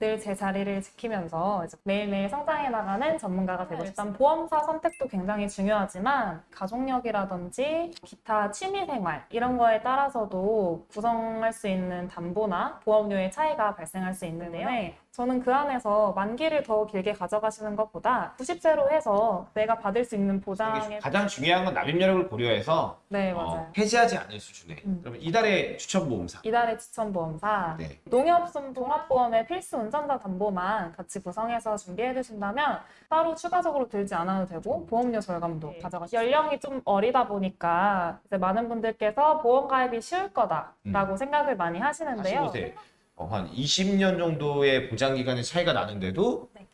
늘 제 자리를 지키면서 이제 매일매일 성장해 나가는 전문가가 되고 싶다. 일단 보험사 선택도 굉장히 중요하지만 가족력이라든지 기타 취미 생활 이런 거에 따라서도 구성할 수 있는 담보나 보험료의 차이가 발생할 수 있는데요. 저는 그 안에서 만기를 더 길게 가져가시는 것보다 90세로 해서 내가 받을 수 있는 보장에 가장 중요한 건 납입력을 고려해서 네 어, 맞아요. 해지하지 않을 수준의 음. 그러면 이달의 추천보험사 이달의 추천보험사 네. 농협순 종합보험의 필수 운전자 담보만 같이 구성해서 준비해 주신다면 따로 추가적으로 들지 않아도 되고 보험료 절감도 가져가시 연령이 좀 어리다 보니까 이제 많은 분들께서 보험 가입이 쉬울 거다라고 생각을 많이 하시는데요. 45세 어, 한 20년 정도의 보장 기간의 차이가 나는데도 네.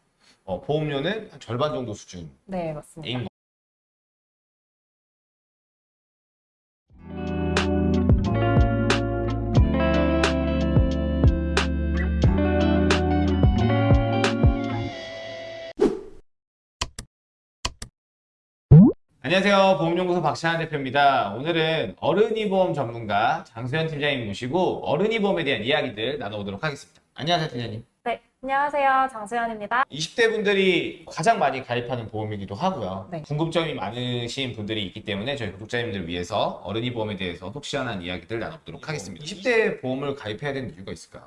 어, 보험료는 한 절반 정도 수준인 네, 맞습니다. 안녕하세요. 보험연구소 박찬환 대표입니다. 오늘은 어른이 보험 전문가 장수현 팀장님 모시고 어른이 보험에 대한 이야기들 나눠보도록 하겠습니다. 안녕하세요, 팀장님. 네, 안녕하세요. 장수연입니다. 20대 분들이 가장 많이 가입하는 보험이기도 하고요. 네. 궁금점이 많으신 분들이 있기 때문에 저희 구독자님들을 위해서 어른이 보험에 대해서 속 시원한 이야기들 나눠보도록 하겠습니다. 20대 보험을 가입해야 되는 이유가 있을까요?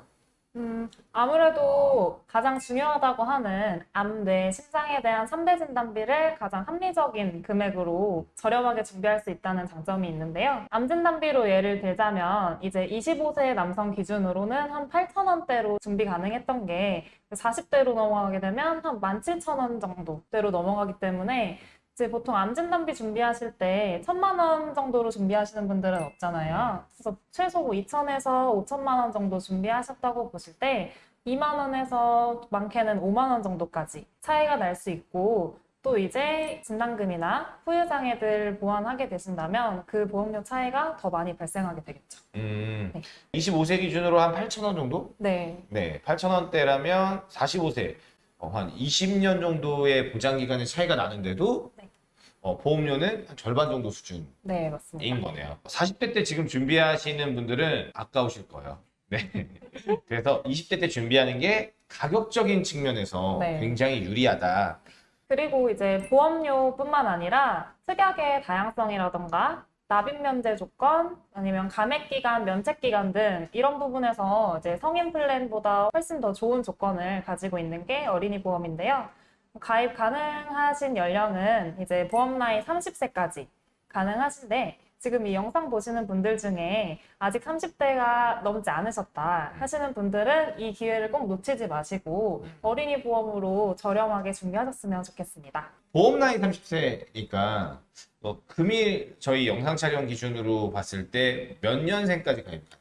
음, 아무래도 가장 중요하다고 하는 암, 뇌, 심장에 대한 3대 진단비를 가장 합리적인 금액으로 저렴하게 준비할 수 있다는 장점이 있는데요. 암 진단비로 예를 들자면 이제 25세 남성 기준으로는 한 8,000원대로 준비 가능했던 게 40대로 넘어가게 되면 한 17,000원 정도대로 넘어가기 때문에 이제 보통 암 진단비 준비하실 때 천만 원 정도로 준비하시는 분들은 없잖아요. 그래서 최소 2천에서 5천만 원 정도 준비하셨다고 보실 때 2만 원에서 많게는 5만 원 정도까지 차이가 날 수 있고 또 이제 진단금이나 후유장애들 보완하게 되신다면 그 보험료 차이가 더 많이 발생하게 되겠죠. 음, 네. 25세 기준으로 한 8,000원 정도? 네, 네, 8,000원대라면 45세 어, 한 20년 정도의 보장 기간의 차이가 나는데도 네. 어, 보험료는 한 절반 정도 수준인 네 맞습니다. 거네요. 40대 때 지금 준비하시는 분들은 아까우실 거예요. 네. 그래서 20대 때 준비하는 게 가격적인 측면에서 네. 굉장히 유리하다. 그리고 이제 보험료뿐만 아니라 특약의 다양성이라던가 납입 면제 조건 아니면 감액 기간, 면책 기간 등 이런 부분에서 이제 성인 플랜보다 훨씬 더 좋은 조건을 가지고 있는 게 어린이 보험인데요. 가입 가능하신 연령은 이제 보험 나이 30세까지 가능하신데 지금 이 영상 보시는 분들 중에 아직 30대가 넘지 않으셨다 하시는 분들은 이 기회를 꼭 놓치지 마시고 어린이 보험으로 저렴하게 준비하셨으면 좋겠습니다. 보험 나이 30세니까 뭐 금일 저희 영상 촬영 기준으로 봤을 때 몇 년생까지 가입할까요?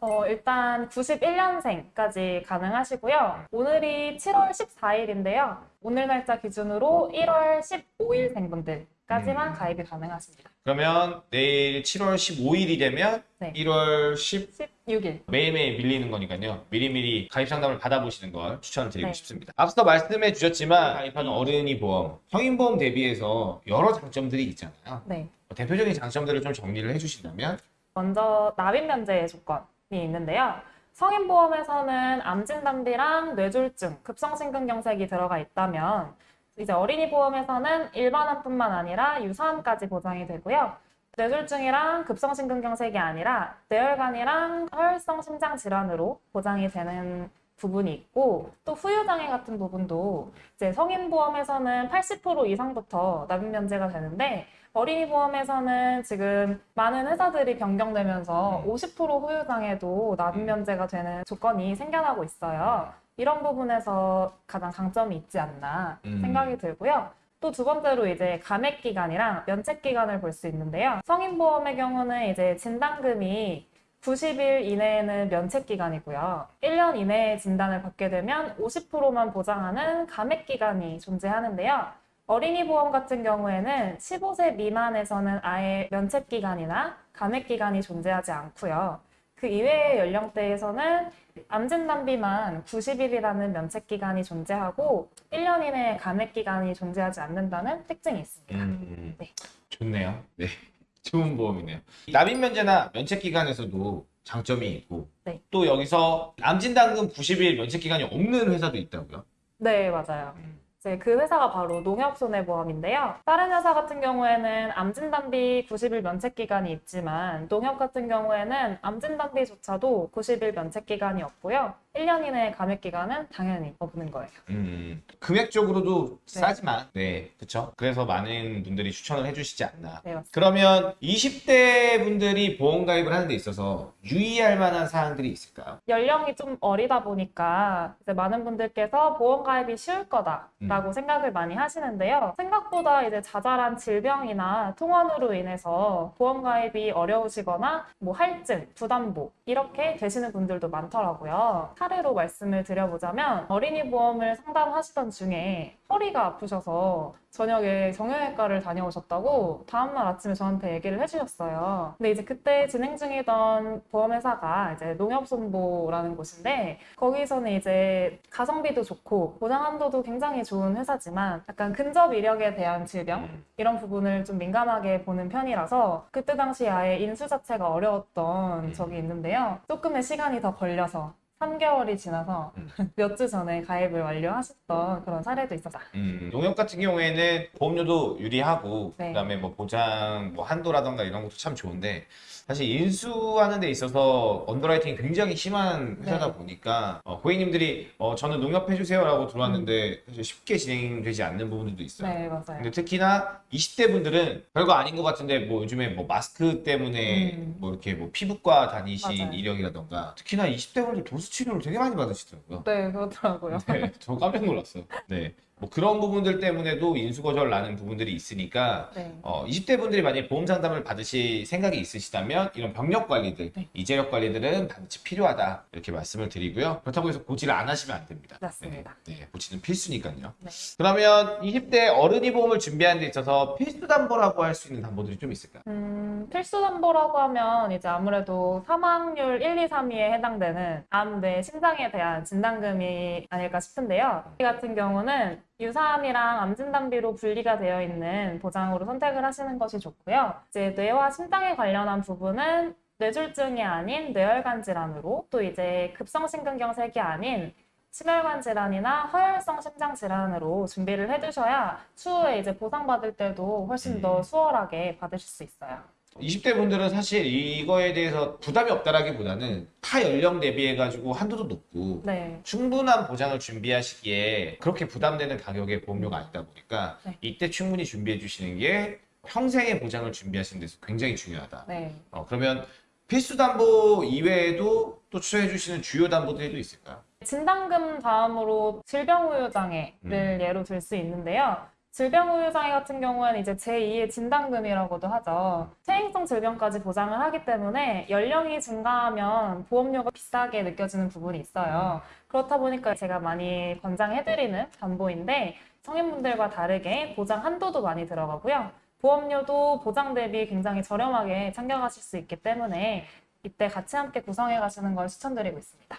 어, 일단 91년생까지 가능하시고요. 오늘이 7월 14일인데요. 오늘 날짜 기준으로 1월 15일생 분들 까지만 음. 가입이 가능하십니다. 그러면 내일 7월 15일이 되면 네. 1월 10 16일. 매일매일 밀리는 거니까요. 미리미리 가입 상담을 받아보시는 걸 추천을 드리고 네. 싶습니다. 앞서 말씀해 주셨지만 가입하는 어른이 보험, 성인 보험 대비해서 여러 장점들이 있잖아요. 네. 대표적인 장점들을 좀 정리를 해주신다면 먼저 납입 면제 조건이 있는데요. 성인 보험에서는 암진단비랑 뇌졸중, 급성심근경색이 들어가 있다면 이제 어린이 보험에서는 일반암뿐만 아니라 유사암까지 보장이 되고요. 뇌졸중이랑 급성심근경색이 아니라 뇌혈관이랑 허혈성 심장 질환으로 보장이 되는 부분이 있고 또 후유장애 같은 부분도 이제 성인보험에서는 80% 이상부터 납입 면제가 되는데 어린이 보험에서는 지금 많은 회사들이 변경되면서 음. 50% 후유장애도 납입 음. 면제가 되는 조건이 생겨나고 있어요. 이런 부분에서 가장 장점이 있지 않나 음. 생각이 들고요. 또 두 번째로 이제 감액 기간이랑 면책 기간을 볼 수 있는데요. 성인 보험의 경우는 이제 진단금이 90일 이내에는 면책 기간이고요. 1년 이내에 진단을 받게 되면 50%만 보장하는 감액 기간이 존재하는데요. 어린이 보험 같은 경우에는 15세 미만에서는 아예 면책 기간이나 감액 기간이 존재하지 않고요. 그 이외의 연령대에서는 암진단비만 90일이라는 면책 기간이 존재하고 1년 이내에 감액 기간이 존재하지 않는다는 특징이 있습니다. 음, 네. 좋네요. 네, 좋은 보험이네요. 납입 면제나 면책 기간에서도 장점이 있고 네. 또 여기서 암진단금 90일 면책 기간이 없는 회사도 있다고요. 네, 맞아요. 이제 그 회사가 바로 농협손해보험인데요. 다른 회사 같은 경우에는 암진단비 90일 면책 기간이 있지만 농협 같은 경우에는 암진단비조차도 90일 면책 기간이 없고요. 1년 이내 감액 기간은 당연히 없는 거예요. 음, 금액적으로도 네. 싸지만, 네, 그쵸. 그래서 많은 분들이 추천을 해주시지 않나. 네, 맞습니다. 그러면 20대 분들이 보험 가입을 하는 데 있어서 유의할 만한 사항들이 있을까요? 연령이 좀 어리다 보니까 이제 많은 분들께서 보험 가입이 쉬울 거다라고 생각을 많이 하시는데요. 생각보다 이제 자잘한 질병이나 통원으로 인해서 보험 가입이 어려우시거나 뭐 할증, 부담보 이렇게 되시는 분들도 많더라고요. 사례로 말씀을 드려보자면 어린이 보험을 상담하시던 중에 허리가 아프셔서 저녁에 정형외과를 다녀오셨다고 다음날 아침에 저한테 얘기를 해주셨어요. 근데 이제 그때 진행 중이던 보험회사가 이제 농협손보라는 곳인데 거기서는 이제 가성비도 좋고 보장 한도도 굉장히 좋은 회사지만 약간 근접 이력에 대한 질병 음. 이런 부분을 좀 민감하게 보는 편이라서 그때 당시 아예 인수 자체가 어려웠던 음. 적이 있는데요. 조금의 시간이 더 걸려서 3개월이 지나서 음. 몇주 전에 가입을 완료하셨던 그런 사례도 있었다. 음, 농협 같은 경우에는 보험료도 유리하고 네. 그다음에 뭐 보장 뭐 한도라던가 이런 것도 참 좋은데 사실 인수하는 데 있어서 언더라이팅이 굉장히 심한 회사다 네. 보니까 어, 고객님들이 어, 저는 농협 해주세요라고 들어왔는데 사실 쉽게 진행되지 않는 부분들도 있어요. 네, 맞아요. 근데 특히나 20대 분들은 별거 아닌 것 같은데 뭐 요즘에 뭐 마스크 때문에 음. 뭐 이렇게 뭐 피부과 다니신 맞아요. 이력이라던가 특히나 20대 분들 도수 치료를 되게 많이 받으시더라고요. 네, 그렇더라고요. 네, 저 깜짝 놀랐어요. 네. 뭐 그런 부분들 때문에도 인수 거절 나는 부분들이 있으니까 네. 어, 20대 분들이 만약에 보험 상담을 받으실 생각이 있으시다면 이런 병력 관리들, 네. 이재력 관리들은 반드시 필요하다 이렇게 말씀을 드리고요. 그렇다고 해서 고지를 안 하시면 안 됩니다. 맞습니다. 네, 네, 고지는 필수니까요. 네. 그러면 20대 어른이 보험을 준비하는 데 있어서 필수 담보라고 할 수 있는 담보들이 좀 있을까요? 음, 필수 담보라고 하면 이제 아무래도 사망률 1, 2, 3위에 해당되는 암, 뇌, 심장에 대한 진단금이 아닐까 싶은데요. 이 같은 경우는 유사암이랑 암진단비로 분리가 되어 있는 보장으로 선택을 하시는 것이 좋고요. 이제 뇌와 심장에 관련한 부분은 뇌졸중이 아닌 뇌혈관 질환으로 또 이제 급성심근경색이 아닌 심혈관 질환이나 허혈성 심장 질환으로 준비를 해두셔야 추후에 이제 보상받을 때도 훨씬 더 음. 수월하게 받으실 수 있어요. 20대 분들은 사실 이거에 대해서 부담이 없다라기보다는 타 연령 대비해가지고 한도도 높고 네. 충분한 보장을 준비하시기에 그렇게 부담되는 가격의 보험료가 아니다 보니까 네. 이때 충분히 준비해 주시는 게 평생의 보장을 준비하시는 데서 굉장히 중요하다. 네. 어, 그러면 필수 담보 이외에도 또 추천해 주시는 주요 담보들이 또 있을까요? 진단금 다음으로 질병우유장애를 음. 예로 들 수 있는데요. 질병우유장애 같은 경우는 이제 제2의 진단금이라고도 하죠. 퇴행성 질병까지 보장을 하기 때문에 연령이 증가하면 보험료가 비싸게 느껴지는 부분이 있어요. 그렇다 보니까 제가 많이 권장해드리는 담보인데 성인분들과 다르게 보장 한도도 많이 들어가고요. 보험료도 보장 대비 굉장히 저렴하게 챙겨가실 수 있기 때문에 이때 같이 함께 구성해 가시는 걸 추천드리고 있습니다.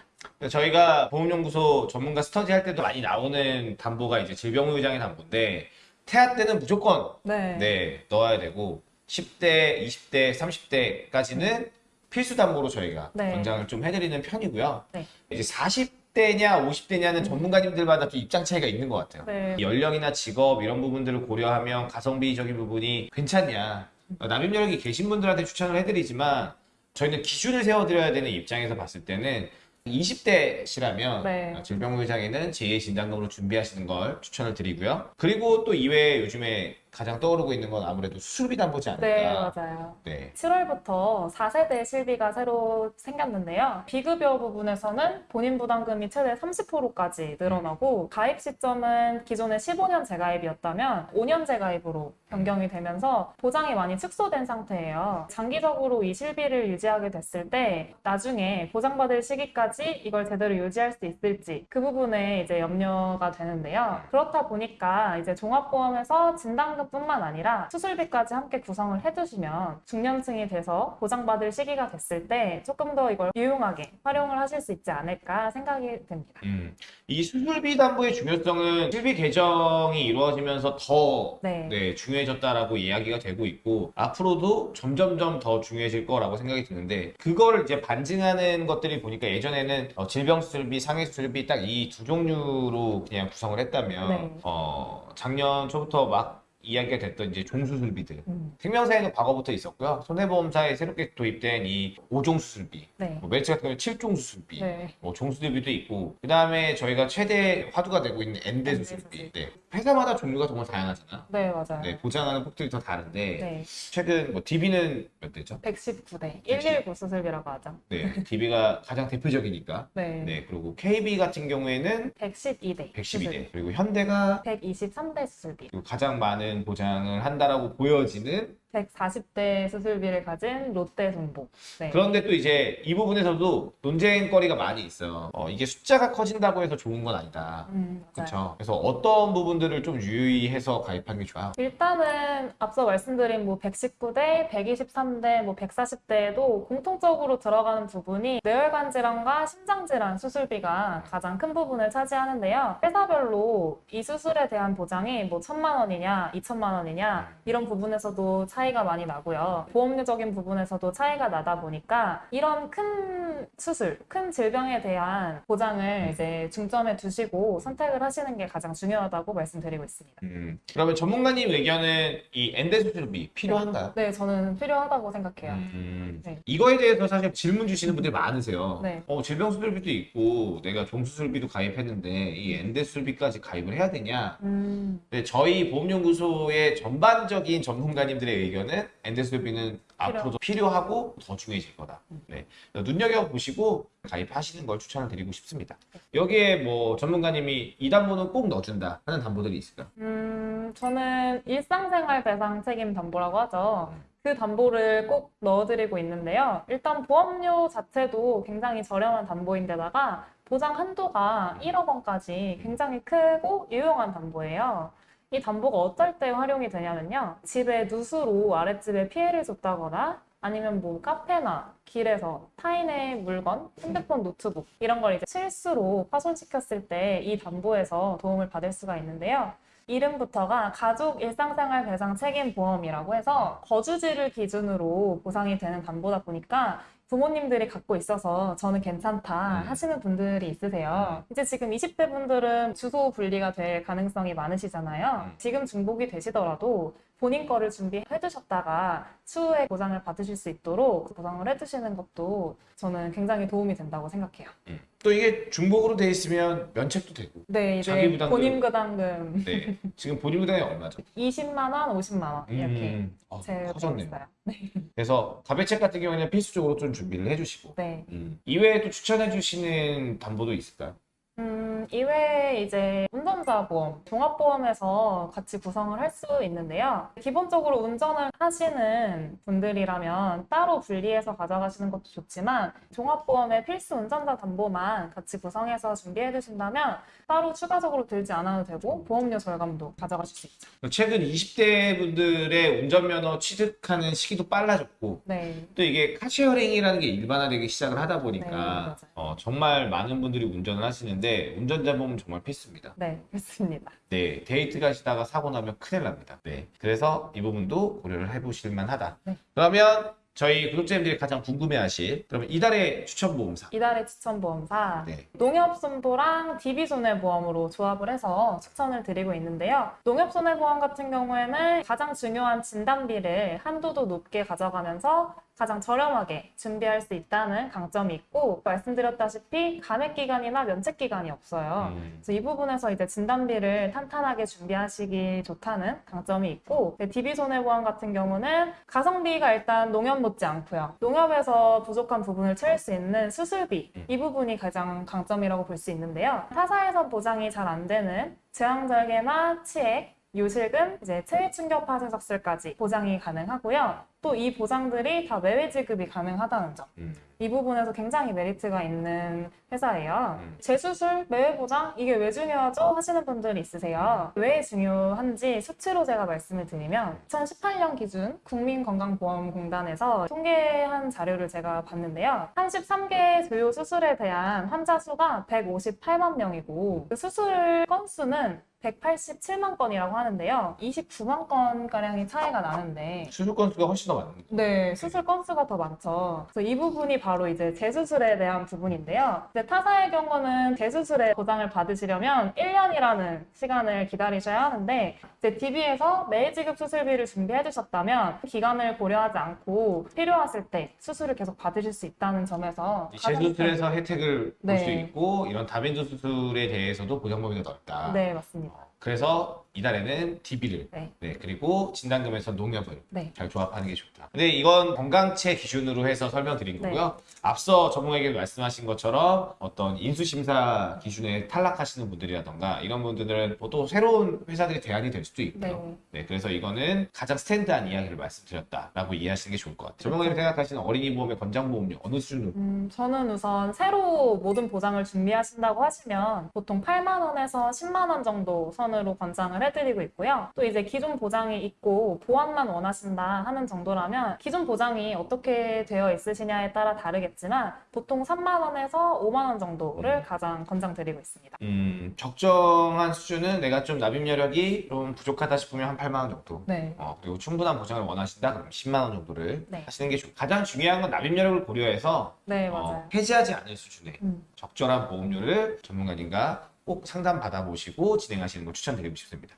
저희가 보험연구소 전문가 스터디 할 때도 많이 나오는 담보가 이제 질병의장의 담보인데 태아 때는 무조건 네. 네, 넣어야 되고 10대, 20대, 30대까지는 필수 담보로 저희가 네. 권장을 좀 해드리는 편이고요. 네. 이제 40대냐 50대냐는 전문가님들마다 좀 입장 차이가 있는 것 같아요. 네. 연령이나 직업 이런 부분들을 고려하면 가성비적인 부분이 괜찮냐. 어, 납입 여력이 계신 분들한테 추천을 해드리지만 저희는 기준을 세워드려야 되는 입장에서 봤을 때는 20대시라면 네. 질병의장에는 제2의 진단금으로 준비하시는 걸 추천을 드리고요. 그리고 또 이외에 요즘에 가장 떠오르고 있는 건 아무래도 수술비 담보지 않을까. 네, 맞아요. 네. 7월부터 4세대 실비가 새로 생겼는데요. 비급여 부분에서는 본인 부담금이 최대 30%까지 늘어나고 가입 시점은 기존에 15년 재가입이었다면 5년 재가입으로 변경이 되면서 보장이 많이 축소된 상태예요. 장기적으로 이 실비를 유지하게 됐을 때 나중에 보장받을 시기까지 이걸 제대로 유지할 수 있을지 그 부분에 이제 염려가 되는데요. 그렇다 보니까 이제 종합보험에서 진단 금 상담금뿐만 아니라 수술비까지 함께 구성을 해두시면 중년층이 돼서 보장받을 시기가 됐을 때 조금 더 이걸 유용하게 활용을 하실 수 있지 않을까 생각이 듭니다. 음, 이 수술비 담보의 중요성은 실비 개정이 이루어지면서 더 네. 네, 중요해졌다라고 이야기가 되고 있고 앞으로도 점점점 더 중요해질 거라고 생각이 드는데 그걸 이제 반증하는 것들이 보니까 예전에는 어, 질병 수술비, 상해 수술비 딱 이 두 종류로 그냥 구성을 했다면 네. 어, 작년 초부터 막 이야기가 됐던 이제 종수술비들 음, 생명사에는 과거부터 있었고요. 손해보험사에 새롭게 도입된 이 5종 수술비, 네. 뭐 멜츠 같은 경우는 7종 수술비, 네. 뭐 종수술비도 있고 그 다음에 저희가 최대 화두가 되고 있는 수술비 수술비. 네. 회사마다 종류가 정말 다양하잖아 네, 맞아요. 네, 보장하는 폭들이 다 다른데 네. 최근 뭐 DB는 몇 대죠? 119대 119 수술비라고 하죠. 네, DB가 가장 대표적이니까 네. 네, 그리고 KB 같은 경우에는 112대. 112대 그리고 현대가 123대 수술비. 그리고 가장 많은 보장을 한다라고 보여지는 140대 수술비를 가진 롯데 손보. 네. 그런데 또 이제 이 부분에서도 논쟁거리가 많이 있어요. 어, 이게 숫자가 커진다고 해서 좋은 건 아니다. 음. 그렇죠. 그래서 어떤 부분들을 좀 유의해서 가입하는 게 좋아. 일단은 앞서 말씀드린 뭐 119대, 123대, 뭐 140대에도 공통적으로 들어가는 부분이 뇌혈관 질환과 심장 질환 수술비가 가장 큰 부분을 차지하는데요. 회사별로 이 수술에 대한 보장이 뭐 천만 원이냐, 이천만 원이냐 이런 부분에서도 차 이가 많이 나고요. 보험료적인 부분에서도 차이가 나다 보니까 이런 큰 수술, 큰 질병에 대한 보장을 이제 중점에 두시고 선택을 하시는 게 가장 중요하다고 말씀드리고 있습니다. 음, 그러면 전문가님 의견은 이 엔데 수술비 필요한가요? 네, 저는 필요하다고 생각해요. 음, 네. 이거에 대해서 사실 질문 주시는 분들이 많으세요. 네. 어, 질병 수술비도 있고 내가 종수술비도 가입했는데 이 엔데 수술비까지 가입을 해야 되냐? 음, 네, 저희 보험연구소의 전반적인 전문가님들의 의견은 엔데 수술비는 앞으로도 필요하고 더 중요해질 거다. 네. 눈여겨 보시고 가입하시는 걸 추천을 드리고 싶습니다. 여기에 뭐 전문가님이 이 담보는 꼭 넣어준다 하는 담보들이 있을까요? 음, 저는 일상생활 배상 책임 담보라고 하죠. 그 담보를 꼭 넣어드리고 있는데요. 일단 보험료 자체도 굉장히 저렴한 담보인데다가 보장 한도가 1억 원까지 굉장히 크고 유용한 담보예요. 이 담보가 어떨 때 활용이 되냐면요. 집에 누수로 아랫집에 피해를 줬다거나 아니면 뭐 카페나 길에서 타인의 물건, 핸드폰, 노트북 이런 걸 이제 실수로 파손시켰을 때 이 담보에서 도움을 받을 수가 있는데요. 이름부터가 가족 일상생활 배상 책임 보험이라고 해서 거주지를 기준으로 보상이 되는 담보다 보니까 부모님들이 갖고 있어서 저는 괜찮다 음. 하시는 분들이 있으세요. 이제 지금 20대 분들은 주소 분리가 될 가능성이 많으시잖아요. 음. 지금 중복이 되시더라도 본인 거를 준비해 두셨다가 추후에 보상을 받으실 수 있도록 보상을 해두시는 것도 저는 굉장히 도움이 된다고 생각해요. 음. 또 이게 중복으로 돼 있으면 면책도 되고. 네, 자기 이제 부담금. 본인 부담금 네. 지금 본인 부담이 얼마죠? 20만 원, 50만 원 이렇게 음, 어, 제가 커졌네요. 있어요. 그래서 가배책 같은 경우에는 필수적으로 좀 준비를 해주시고. 네. 음. 이외에 또 추천해 주시는 담보도 있을까요? 음, 이외에 이제 운전 자 보험, 종합보험에서 같이 구성을 할 수 있는데요. 기본적으로 운전을 하시는 분들이라면 따로 분리해서 가져가시는 것도 좋지만 종합보험의 필수 운전자 담보만 같이 구성해서 준비해 두신다면 따로 추가적으로 들지 않아도 되고 보험료 절감도 가져가실 수 있죠. 최근 20대 분들의 운전면허 취득하는 시기도 빨라졌고 네. 또 이게 car sharing이라는 게 일반화되기 시작을 하다 보니까 네. 어, 정말 많은 분들이 운전을 하시는데 운전자 보험 정말 필수입니다. 네, 그렇습니다. 네, 데이트 가시다가 사고 나면 큰일 납니다. 네, 그래서 이 부분도 고려를 해보실 만하다. 네. 그러면 저희 구독자님들이 가장 궁금해하실 그러면 이달의 추천 보험사. 이달의 추천 보험사 네. 농협손보랑 DB손해보험으로 조합을 해서 추천을 드리고 있는데요. 농협손해보험 같은 경우에는 가장 중요한 진단비를 한도도 높게 가져가면서 가장 저렴하게 준비할 수 있다는 강점이 있고 말씀드렸다시피 감액 기간이나 면책 기간이 없어요. 음, 그래서 이 부분에서 이제 진단비를 탄탄하게 준비하시기 좋다는 강점이 있고 DB손해보험 같은 경우는 가성비가 일단 농협 못지 않고요. 농협에서 부족한 부분을 채울 수 있는 수술비 이 부분이 가장 강점이라고 볼 수 있는데요. 타사에서 보장이 잘 안 되는 제왕절개나 치액 요실금, 이제 체외 충격 파쇄 석술까지 보장이 가능하고요. 또 이 보장들이 다 매매 지급이 가능하다는 점. 음. 이 부분에서 굉장히 메리트가 있는 회사예요. 음. 재수술, 매매 보장 이게 왜 중요하죠? 하시는 분들이 있으세요. 왜 중요한지 수치로 제가 말씀을 드리면 2018년 기준 국민건강보험공단에서 통계한 자료를 제가 봤는데요. 33개 주요 수술에 대한 환자 수가 158만 명이고 그 수술 건수는 187만 건이라고 하는데요. 29만 건가량의 차이가 나는데 수술 건수가 훨씬 더 많은 거죠. 네, 수술 건수가 더 많죠. 그래서 이 부분이 바로 이제 재수술에 대한 부분인데요. 이제 타사의 경우는 재수술에 보장을 받으시려면 1년이라는 시간을 기다리셔야 하는데, 이제 DB에서 매지급 수술비를 준비해 두셨다면 기간을 고려하지 않고 필요하실 때 수술을 계속 받으실 수 있다는 점에서 재수술에서 혜택을 볼수 네. 있고 이런 다빈조 수술에 대해서도 보장 범위가 넓다. 네, 맞습니다. 그래서 이달에는 DB를 네. 네, 그리고 진단금에서 농협을 네. 잘 조합하는 게 좋다. 근데 이건 건강체 기준으로 해서 설명드린 네. 거고요. 앞서 전문가에게 말씀하신 것처럼 어떤 인수심사 기준에 탈락하시는 분들이라던가 이런 분들은 또 새로운 회사들이 대안이 될 수도 있고요. 네. 네, 그래서 이거는 가장 스탠드한 이야기를 말씀드렸다라고 이해하시는 게 좋을 것 같아요. 전문가님 생각하시는 어린이 보험의 권장 보험료 어느 수준으로? 음, 저는 우선 새로 모든 보장을 준비하신다고 하시면 보통 8만 원에서 10만 원 정도 선으로 권장을 해드리고 있고요. 또 이제 기존 보장이 있고 보완만 원하신다 하는 정도라면 기존 보장이 어떻게 되어 있으시냐에 따라 다르겠지만 보통 3만 원에서 5만 원 정도를 가장 권장드리고 있습니다. 음, 적정한 수준은 내가 좀 납입 여력이 좀 부족하다 싶으면 한 8만 원 정도. 네. 어, 그리고 충분한 보장을 원하신다 그럼 10만 원 정도를 네. 하시는 게 좋고 가장 중요한 건 납입 여력을 고려해서 네, 어, 맞아요. 해지하지 않을 수준의 음. 적절한 보험료를 전문가님과 꼭 상담 받아보시고 진행하시는 걸 추천드리고 싶습니다.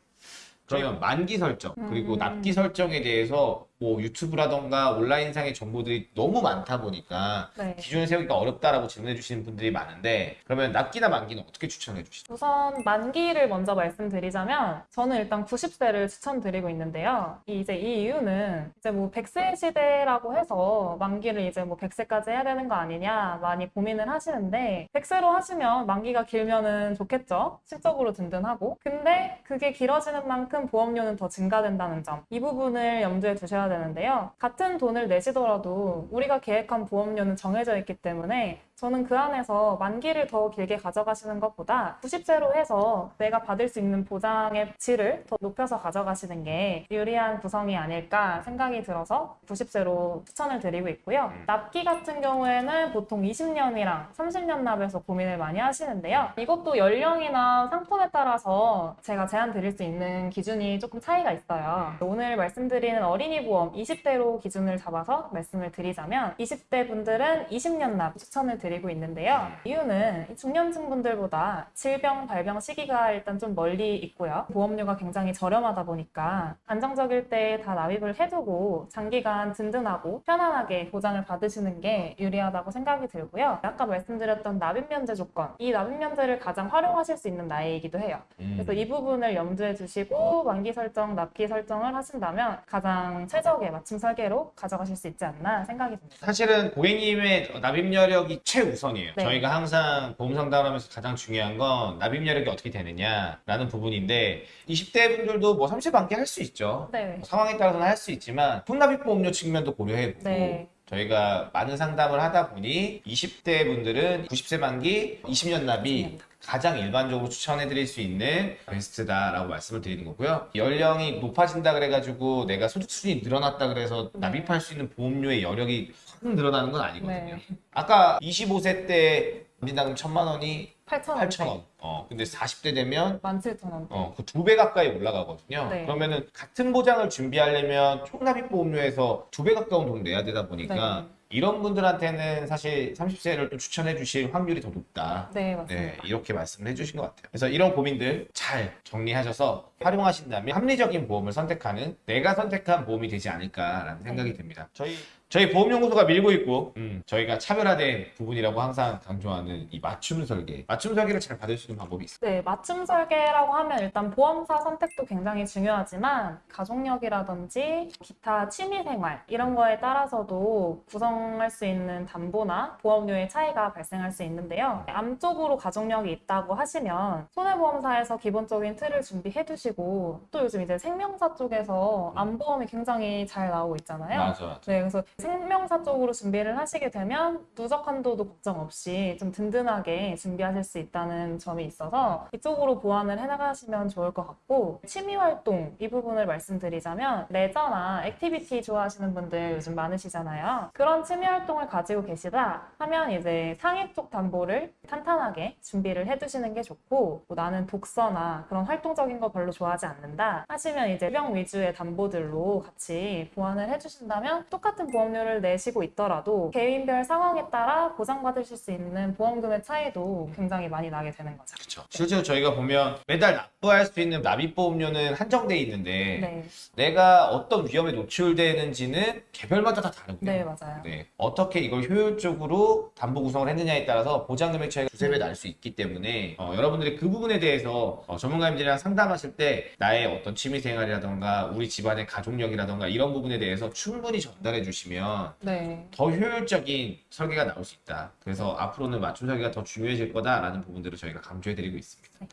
그러면 만기 설정 그리고 음. 납기 설정에 대해서 뭐 유튜브라던가 온라인상의 정보들이 너무 많다 보니까 네. 기준을 세우기가 어렵다라고 질문해 주시는 분들이 많은데 그러면 납기나 만기는 어떻게 추천해 주시죠? 우선 만기를 먼저 말씀드리자면 저는 일단 90세를 추천드리고 있는데요. 이- 이제 이 이유는 이제 뭐 100세 시대라고 해서 만기를 이제 뭐 100세까지 해야 되는 거 아니냐 많이 고민을 하시는데 100세로 하시면 만기가 길면은 좋겠죠. 실적으로 든든하고. 근데 그게 길어지는 만큼 보험료는 더 증가된다는 점. 이 부분을 염두에 두셔야 되는데요. 같은 돈을 내시더라도 우리가 계획한 보험료는 정해져 있기 때문에 저는 그 안에서 만기를 더 길게 가져가시는 것보다 90세로 해서 내가 받을 수 있는 보장의 질을 더 높여서 가져가시는 게 유리한 구성이 아닐까 생각이 들어서 90세로 추천을 드리고 있고요. 음. 납기 같은 경우에는 보통 20년이랑 30년 납에서 고민을 많이 하시는데요. 이것도 연령이나 상품에 따라서 제가 제안 드릴 수 있는 기준이 조금 차이가 있어요. 오늘 말씀드리는 어린이 보험 20대로 기준을 잡아서 말씀을 드리자면 20대 분들은 20년 납 추천을 드리고 있는데요. 이유는 중년층 분들보다 질병 발병 시기가 일단 좀 멀리 있고요. 보험료가 굉장히 저렴하다 보니까 안정적일 때 다 납입을 해두고 장기간 든든하고 편안하게 보장을 받으시는 게 유리하다고 생각이 들고요. 아까 말씀드렸던 납입 면제 조건, 이 납입 면제를 가장 활용하실 수 있는 나이이기도 해요. 음. 그래서 이 부분을 염두에 두시고 만기 설정, 납기 설정을 하신다면 가장 최적의 맞춤 설계로 가져가실 수 있지 않나 생각이 듭니다. 사실은 고객님의 납입 여력이 최 우선이에요. 네. 저희가 항상 보험 상담하면서 가장 중요한 건 납입 여력이 어떻게 되느냐라는 부분인데 20대 분들도 뭐 30대 만기 할 수 있죠. 네. 뭐 상황에 따라서는 할 수 있지만 풍납입 보험료 측면도 고려해보고 네. 저희가 많은 상담을 하다 보니 20대 분들은 90세 만기 20년 납이 가장 일반적으로 추천해 드릴 수 있는 베스트다라고 말씀을 드리는 거고요. 연령이 높아진다 그래가지고 내가 소득 수준이 늘어났다 그래서 네. 납입할 수 있는 보험료의 여력이 확 늘어나는 건 아니거든요. 네. 아까 25세 때 인당금 천만 원이 8,000원. 8천 원. 어, 근데 40대 되면 17,000원. 어, 그 두 배 가까이 올라가거든요. 네. 그러면은 같은 보장을 준비하려면 총납입 보험료에서 두 배 가까운 돈 내야 되다 보니까 네. 이런 분들한테는 사실 30세를 또 추천해 주실 확률이 더 높다. 네, 맞습니다. 네, 이렇게 말씀을 해 주신 것 같아요. 그래서 이런 고민들 잘 정리하셔서 활용하신다면 합리적인 보험을 선택하는 내가 선택한 보험이 되지 않을까라는 생각이 네. 듭니다. 저희 저희 보험연구소가 밀고 있고 음, 저희가 차별화된 부분이라고 항상 강조하는 이 맞춤 설계. 맞춤 설계를 잘 받을 수 있는 방법이 있어요. 네, 맞춤 설계라고 하면 일단 보험사 선택도 굉장히 중요하지만 가족력이라든지 기타 취미 생활 이런 거에 따라서도 구성할 수 있는 담보나 보험료의 차이가 발생할 수 있는데요. 암 쪽으로 가족력이 있다고 하시면 손해보험사에서 기본적인 틀을 준비해 두시고 또 요즘 이제 생명사 쪽에서 암보험이 굉장히 잘 나오고 있잖아요. 맞아. 네, 그래서 생명사 쪽으로 준비를 하시게 되면 누적 한도도 걱정 없이 좀 든든하게 준비하실 수 있다는 점이 있어서 이쪽으로 보완을 해나가시면 좋을 것 같고 취미 활동 이 부분을 말씀드리자면 레저나 activity 좋아하시는 분들 요즘 많으시잖아요. 그런 취미 활동을 가지고 계시다 하면 이제 상해 쪽 담보를 탄탄하게 준비를 해두시는 게 좋고 뭐 나는 독서나 그런 활동적인 거 별로 좋아하지 않는다 하시면 이제 병 위주의 담보들로 같이 보완을 해주신다면 똑같은 보험 료를 내시고 있더라도 개인별 상황에 따라 보장받으실 수 있는 보험금의 차이도 굉장히 많이 나게 되는 거죠. 그렇죠. 실제로 저희가 보면 매달 납부할 수 있는 납입보험료는 한정돼 있는데 네, 내가 어떤 위험에 노출되는지는 개별마다 다 다르고요. 네 맞아요. 네. 어떻게 이걸 효율적으로 담보 구성을 했느냐에 따라서 보장 금액 차이가 두세 배 날 수 있기 때문에 어, 여러분들이 그 부분에 대해서 어, 전문가님들이랑 상담하실 때 나의 어떤 취미 생활이라던가 우리 집안의 가족력이라던가 이런 부분에 대해서 충분히 전달해 주시면 네. 더 효율적인 설계가 나올 수 있다. 그래서 앞으로는 맞춤 설계가 더 중요해질 거다라는 부분들을 저희가 강조해 드리고 있습니다.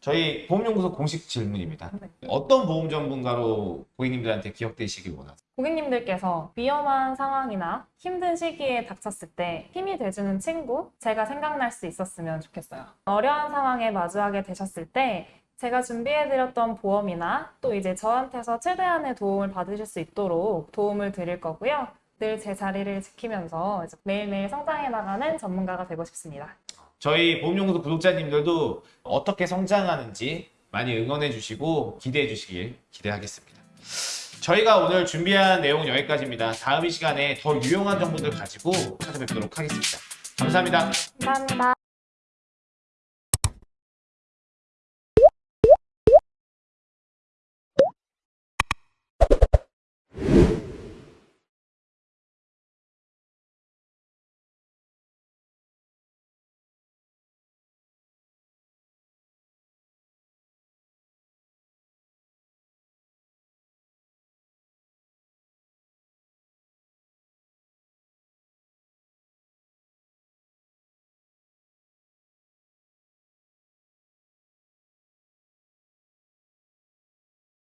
저희 보험연구소 공식 질문입니다. 네. 어떤 보험 전문가로 고객님들한테 기억되시길 원하세요? 고객님들께서 위험한 상황이나 힘든 시기에 닥쳤을 때 힘이 돼주는 친구, 제가 생각날 수 있었으면 좋겠어요. 어려운 상황에 마주하게 되셨을 때 제가 준비해드렸던 보험이나 또 이제 저한테서 최대한의 도움을 받으실 수 있도록 도움을 드릴 거고요. 늘 제 자리를 지키면서 매일매일 성장해 나가는 전문가가 되고 싶습니다. 저희 보험연구소 구독자님들도 어떻게 성장하는지 많이 응원해 주시고 기대해 주시길 기대하겠습니다. 저희가 오늘 준비한 내용은 여기까지입니다. 다음 이 시간에 더 유용한 정보들 가지고 찾아뵙도록 하겠습니다. 감사합니다. 감사합니다.